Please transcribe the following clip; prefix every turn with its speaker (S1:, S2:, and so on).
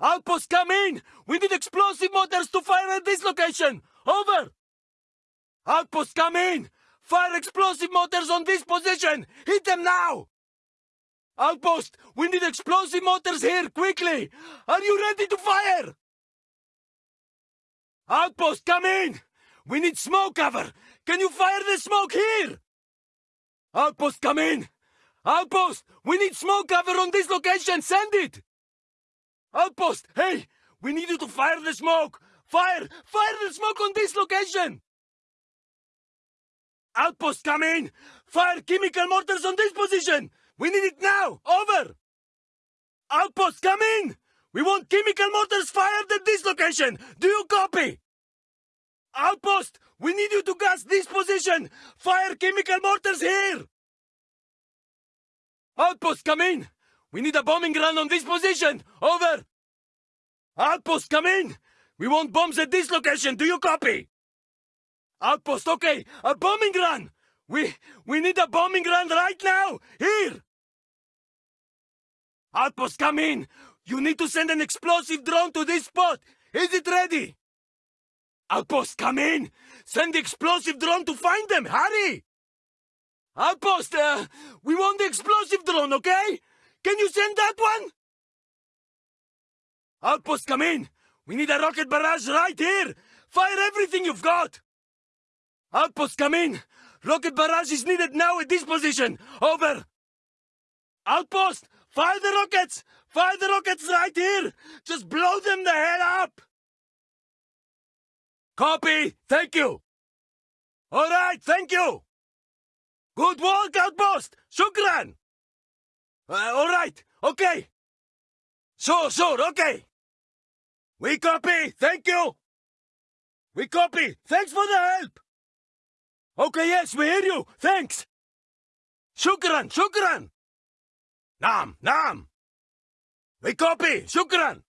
S1: Outpost, come in! We need explosive mortars to fire at this location! Over! Outpost, come in! Fire explosive mortars on this position! Hit them now! Outpost, we need explosive mortars here, quickly! Are you ready to fire? Outpost, come in! We need smoke cover! Can you fire the smoke here? Outpost, come in! Outpost, we need smoke cover on this location! Send it! Outpost, hey! We need you to fire the smoke! Fire! Fire the smoke on this location! Outpost, come in! Fire chemical mortars on this position! We need it now! Over! Outpost, come in! We want chemical mortars fired at this location! Do you copy? Outpost, we need you to gas this position! Fire chemical mortars here! Outpost, come in! We need a bombing run on this position! Over! Outpost, come in! We want bombs at this location! Do you copy? Outpost, okay! A bombing run! We... we need a bombing run right now! Here! Outpost, come in! You need to send an explosive drone to this spot! Is it ready? Outpost, come in! Send the explosive drone to find them! Hurry! Outpost, uh, we want the explosive drone, okay? Can you send that one? Outpost, come in! We need a rocket barrage right here! Fire everything you've got! Outpost, come in! Rocket barrage is needed now at this position! Over! Outpost! Fire the rockets! Fire the rockets right here! Just blow them the hell up! Copy! Thank you! Alright, thank you! Good work, Outpost! Shukran! Uh, alright, okay! Sure, sure, okay! We copy! Thank you! We copy! Thanks for the help! Okay, yes, we hear you! Thanks! Shukran! Shukran! Nam, Naam! We copy! Shukran!